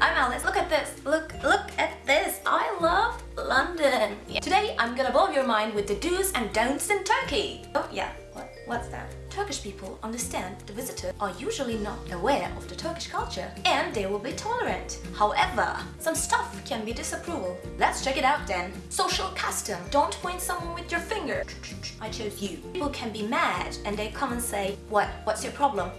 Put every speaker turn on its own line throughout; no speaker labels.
I'm Alice. Look at this. Look, look at this. I love London. Yeah. Today, I'm gonna blow your mind with the do's and don'ts in Turkey. Oh yeah, what, what's that? Turkish people understand the visitor are usually not aware of the Turkish culture and they will be tolerant. However, some stuff can be disapproval. Let's check it out then. Social custom. Don't point someone with your finger. I chose you. People can be mad and they come and say, what, what's your problem?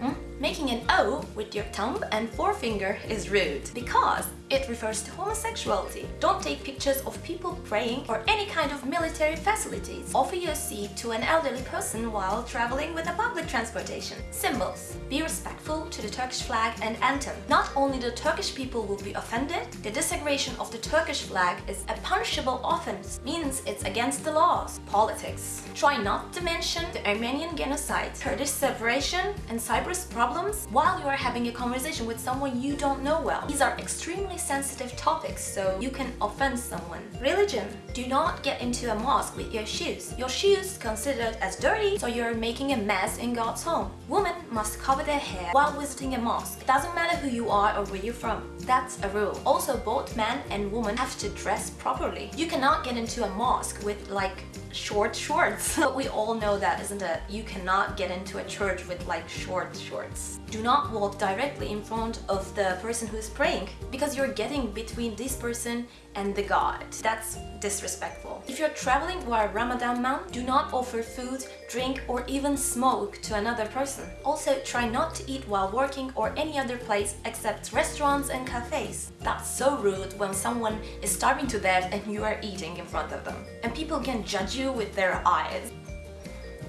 Hmm? Making an O with your thumb and forefinger is rude because it refers to homosexuality. Don't take pictures of people praying or any kind of military facilities. Offer your seat to an elderly person while traveling with a public transportation. Symbols. Be respectful to the Turkish flag and anthem. Not only the Turkish people will be offended, the desecration of the Turkish flag is a punishable offense, means it's against the laws. Politics. Try not to mention the Armenian genocide, Kurdish separation, and Cyprus problems problems while you are having a conversation with someone you don't know well. These are extremely sensitive topics, so you can offend someone. Religion. Do not get into a mosque with your shoes. Your shoes considered as dirty, so you're making a mess in God's home. Women must cover their hair while visiting a mosque. It doesn't matter who you are or where you're from. That's a rule. Also, both men and women have to dress properly. You cannot get into a mosque with like short shorts. but we all know that, isn't it? You cannot get into a church with like short shorts. Do not walk directly in front of the person who's praying because you're getting between this person and the god. That's disrespectful. If you're traveling while Ramadan month, do not offer food, drink or even smoke to another person. Also, try not to eat while working or any other place except restaurants and cafes. That's so rude when someone is starving to death and you are eating in front of them. And people can judge you with their eyes.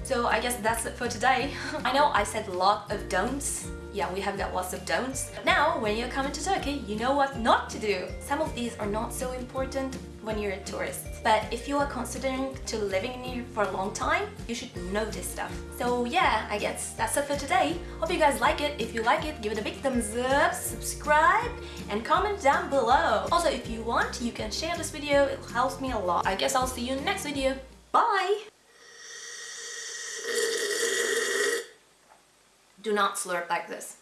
So I guess that's it for today. I know I said a lot of don'ts. Yeah, we have got lots of don'ts. Now, when you're coming to Turkey, you know what not to do. Some of these are not so important when you're a tourist. But if you are considering to living in here for a long time, you should know this stuff. So yeah, I guess that's it for today. Hope you guys like it. If you like it, give it a big thumbs up, subscribe, and comment down below. Also, if you want, you can share this video. It helps me a lot. I guess I'll see you in the next video. Bye! Do not slurp like this.